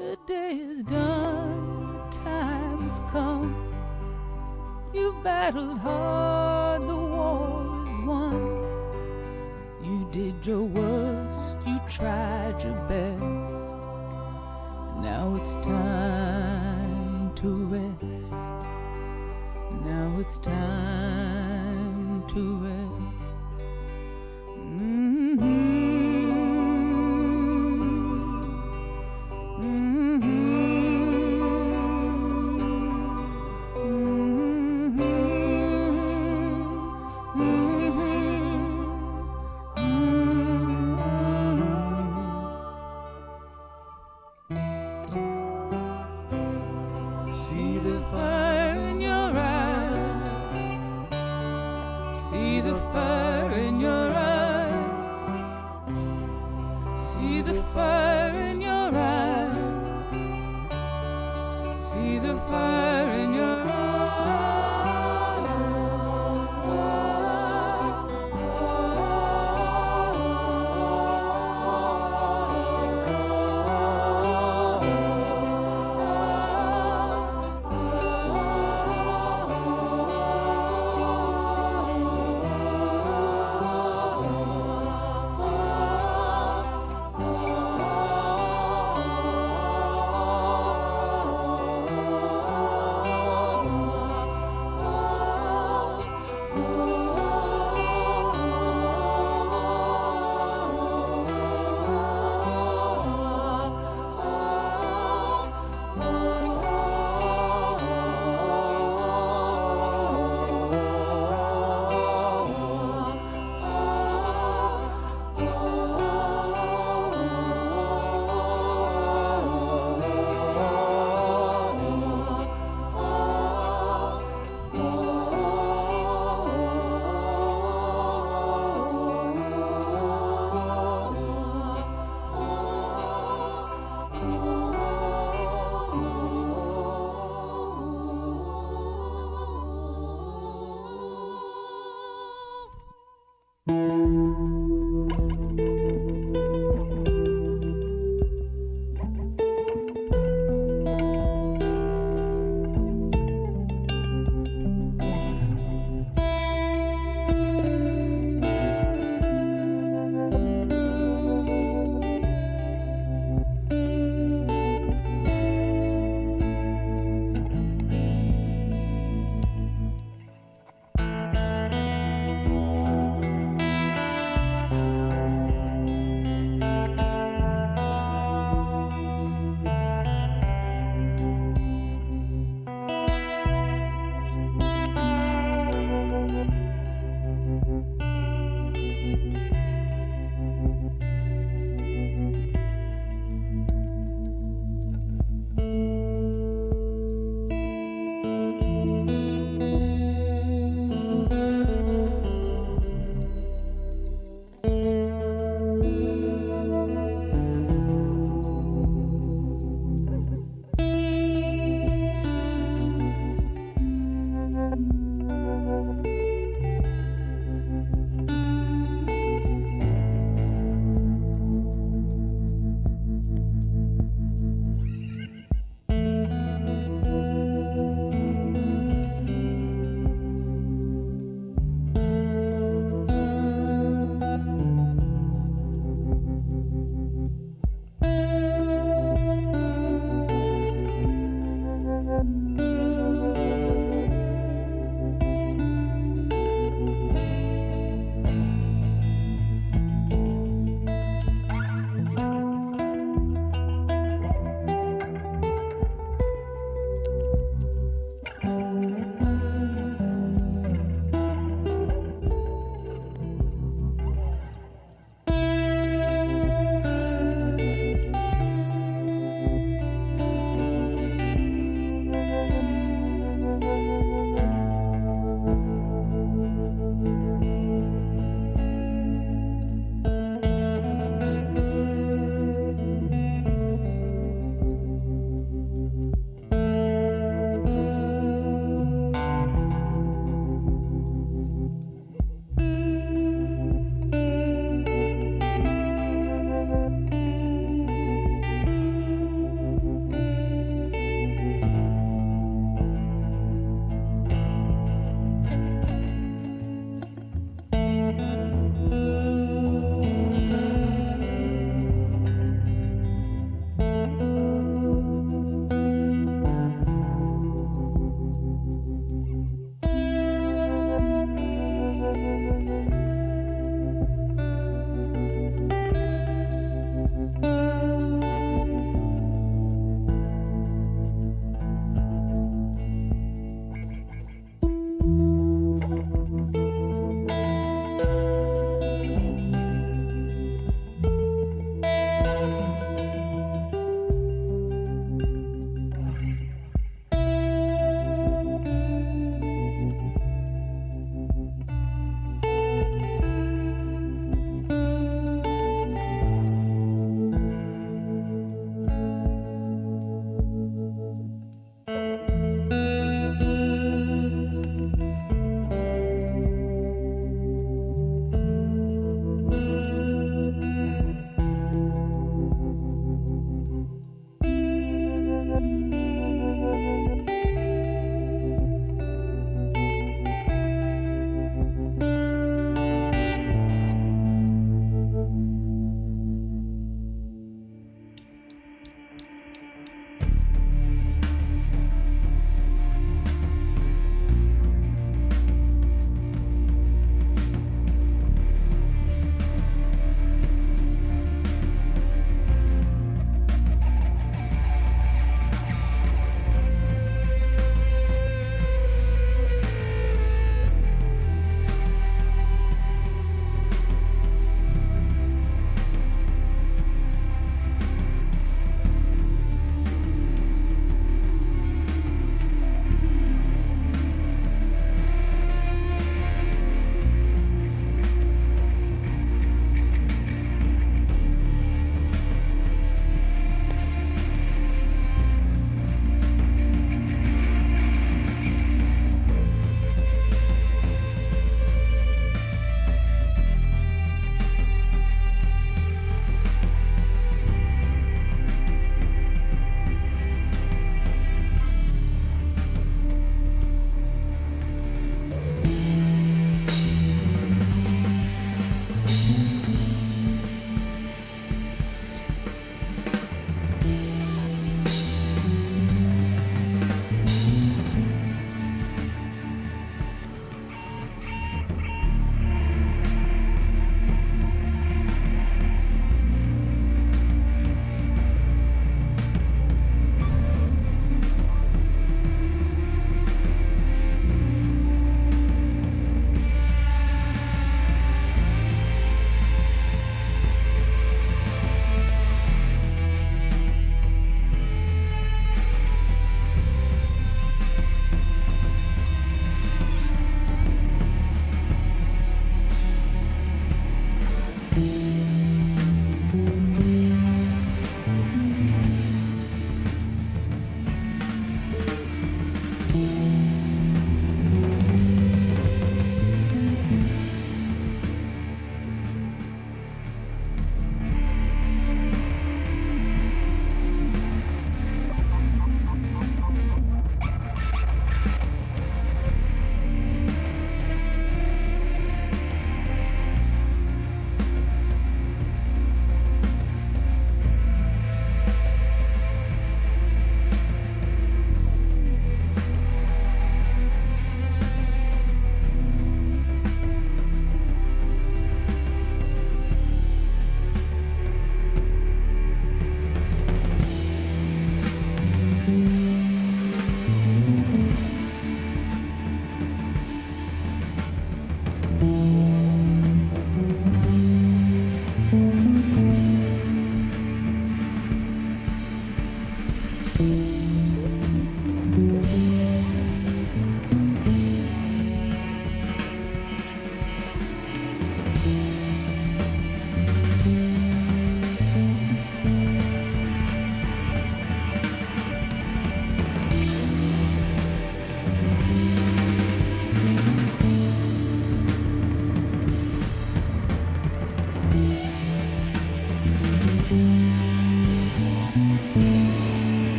The day is done, the time's come. You battled hard, the war is won. You did your worst, you tried your best. Now it's time to rest. Now it's time to rest.